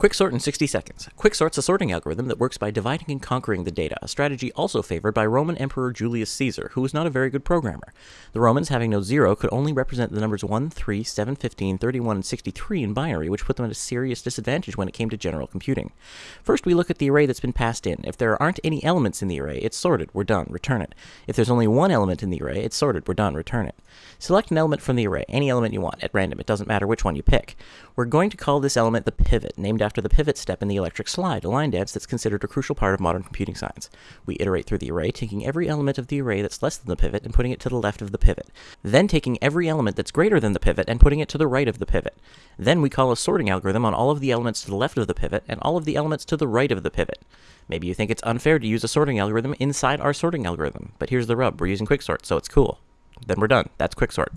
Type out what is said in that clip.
Quicksort in 60 seconds. Quicksort's a sorting algorithm that works by dividing and conquering the data, a strategy also favored by Roman Emperor Julius Caesar, who was not a very good programmer. The Romans, having no zero, could only represent the numbers 1, 3, 7, 15, 31, and 63 in binary, which put them at a serious disadvantage when it came to general computing. First, we look at the array that's been passed in. If there aren't any elements in the array, it's sorted, we're done, return it. If there's only one element in the array, it's sorted, we're done, return it. Select an element from the array, any element you want, at random, it doesn't matter which one you pick. We're going to call this element the pivot, named after the pivot step in the electric slide, a line dance that's considered a crucial part of modern computing science. We iterate through the array, taking every element of the array that's less than the pivot and putting it to the left of the pivot. Then taking every element that's greater than the pivot and putting it to the right of the pivot. Then we call a sorting algorithm on all of the elements to the left of the pivot and all of the elements to the right of the pivot. Maybe you think it's unfair to use a sorting algorithm inside our sorting algorithm, but here's the rub, we're using quicksort, so it's cool. Then we're done. That's quicksort.